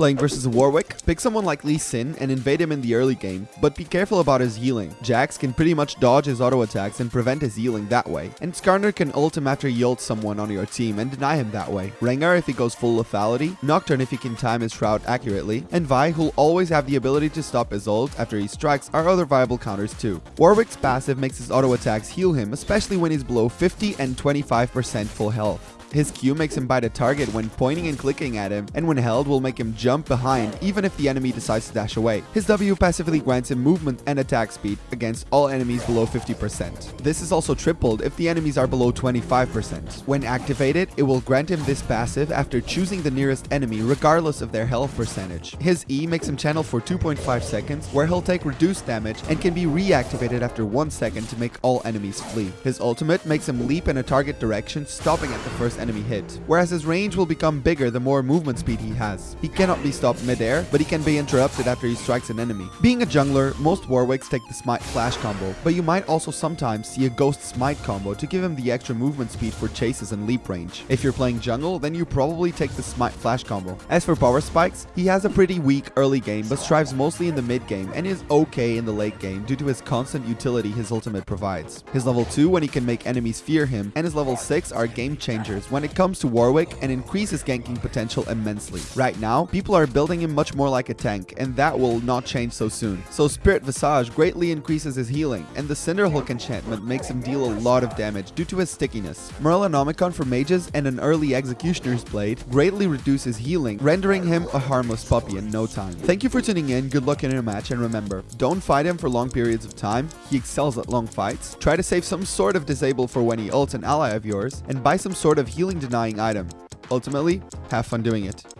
Playing versus Warwick, pick someone like Lee Sin and invade him in the early game, but be careful about his healing. Jax can pretty much dodge his auto attacks and prevent his healing that way, and Skarner can ult him after he ults someone on your team and deny him that way. Rengar if he goes full lethality, Nocturne if he can time his shroud accurately, and Vi who'll always have the ability to stop his ult after he strikes are other viable counters too. Warwick's passive makes his auto attacks heal him, especially when he's below 50 and 25% full health. His Q makes him bite a target when pointing and clicking at him, and when held will make him jump behind even if the enemy decides to dash away. His W passively grants him movement and attack speed against all enemies below 50%. This is also tripled if the enemies are below 25%. When activated, it will grant him this passive after choosing the nearest enemy regardless of their health percentage. His E makes him channel for 2.5 seconds where he'll take reduced damage and can be reactivated after 1 second to make all enemies flee. His ultimate makes him leap in a target direction stopping at the first enemy hit, whereas his range will become bigger the more movement speed he has. He cannot be stopped mid-air, but he can be interrupted after he strikes an enemy. Being a jungler, most Warwicks take the Smite Flash combo, but you might also sometimes see a Ghost Smite combo to give him the extra movement speed for chases and leap range. If you're playing jungle, then you probably take the Smite Flash combo. As for power spikes, he has a pretty weak early game, but strives mostly in the mid game and is okay in the late game due to his constant utility his ultimate provides. His level 2 when he can make enemies fear him, and his level 6 are game changers when it comes to Warwick and increase his ganking potential immensely. Right now, people are building him much more like a tank, and that will not change so soon. So Spirit Visage greatly increases his healing, and the Cinderhulk enchantment makes him deal a lot of damage due to his stickiness. Morellonomicon for mages and an early Executioner's Blade greatly reduces healing, rendering him a harmless puppy in no time. Thank you for tuning in, good luck in your match, and remember, don't fight him for long periods of time, he excels at long fights, try to save some sort of disable for when he ults an ally of yours, and buy some sort of healing denying item. Ultimately, have fun doing it.